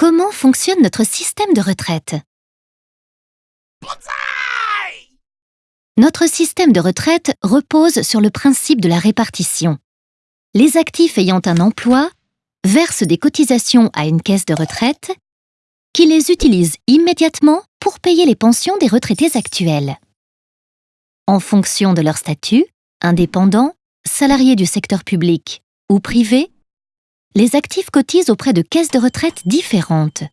Comment fonctionne notre système de retraite? Notre système de retraite repose sur le principe de la répartition. Les actifs ayant un emploi versent des cotisations à une caisse de retraite qui les utilise immédiatement pour payer les pensions des retraités actuels. En fonction de leur statut, indépendants, salariés du secteur public ou privé, les actifs cotisent auprès de caisses de retraite différentes.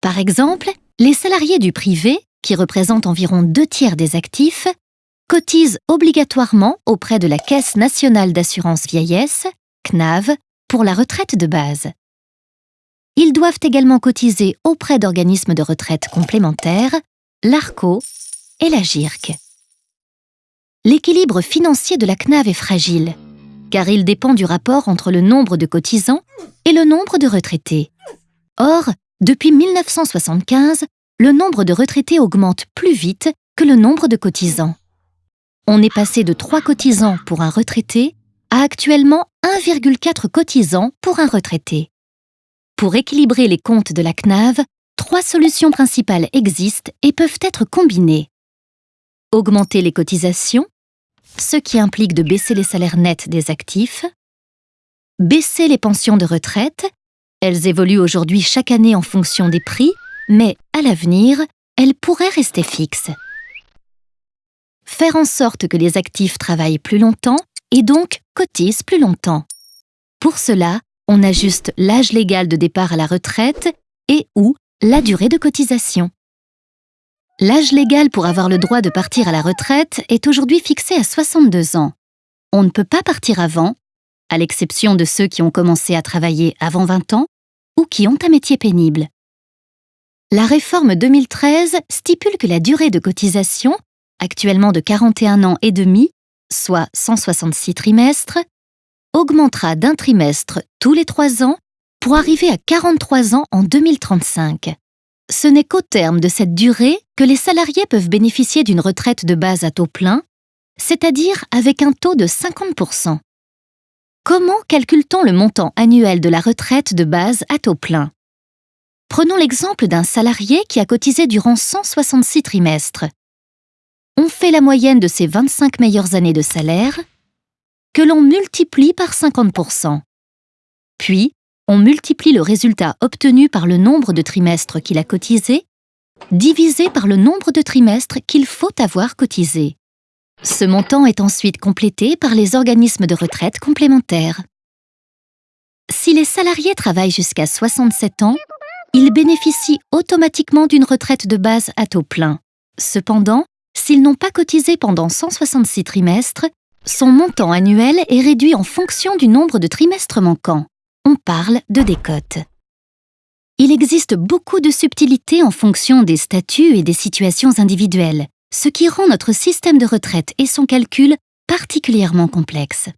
Par exemple, les salariés du privé, qui représentent environ deux tiers des actifs, cotisent obligatoirement auprès de la Caisse nationale d'assurance vieillesse, CNAV, pour la retraite de base. Ils doivent également cotiser auprès d'organismes de retraite complémentaires, l'ARCO et la GIRC. L'équilibre financier de la CNAV est fragile, car il dépend du rapport entre le nombre de cotisants et le nombre de retraités. Or, depuis 1975, le nombre de retraités augmente plus vite que le nombre de cotisants. On est passé de 3 cotisants pour un retraité à actuellement 1,4 cotisants pour un retraité. Pour équilibrer les comptes de la CNAV, trois solutions principales existent et peuvent être combinées. Augmenter les cotisations, ce qui implique de baisser les salaires nets des actifs, baisser les pensions de retraite, elles évoluent aujourd'hui chaque année en fonction des prix, mais à l'avenir, elles pourraient rester fixes. Faire en sorte que les actifs travaillent plus longtemps et donc cotisent plus longtemps. Pour cela, on ajuste l'âge légal de départ à la retraite et ou la durée de cotisation. L'âge légal pour avoir le droit de partir à la retraite est aujourd'hui fixé à 62 ans. On ne peut pas partir avant, à l'exception de ceux qui ont commencé à travailler avant 20 ans ou qui ont un métier pénible. La réforme 2013 stipule que la durée de cotisation, actuellement de 41 ans et demi, soit 166 trimestres, augmentera d'un trimestre tous les trois ans pour arriver à 43 ans en 2035 ce n'est qu'au terme de cette durée que les salariés peuvent bénéficier d'une retraite de base à taux plein, c'est-à-dire avec un taux de 50%. Comment calcule-t-on le montant annuel de la retraite de base à taux plein? Prenons l'exemple d'un salarié qui a cotisé durant 166 trimestres. On fait la moyenne de ses 25 meilleures années de salaire, que l'on multiplie par 50%. Puis, on multiplie le résultat obtenu par le nombre de trimestres qu'il a cotisé, divisé par le nombre de trimestres qu'il faut avoir cotisé. Ce montant est ensuite complété par les organismes de retraite complémentaires. Si les salariés travaillent jusqu'à 67 ans, ils bénéficient automatiquement d'une retraite de base à taux plein. Cependant, s'ils n'ont pas cotisé pendant 166 trimestres, son montant annuel est réduit en fonction du nombre de trimestres manquants on parle de décote. Il existe beaucoup de subtilités en fonction des statuts et des situations individuelles, ce qui rend notre système de retraite et son calcul particulièrement complexe.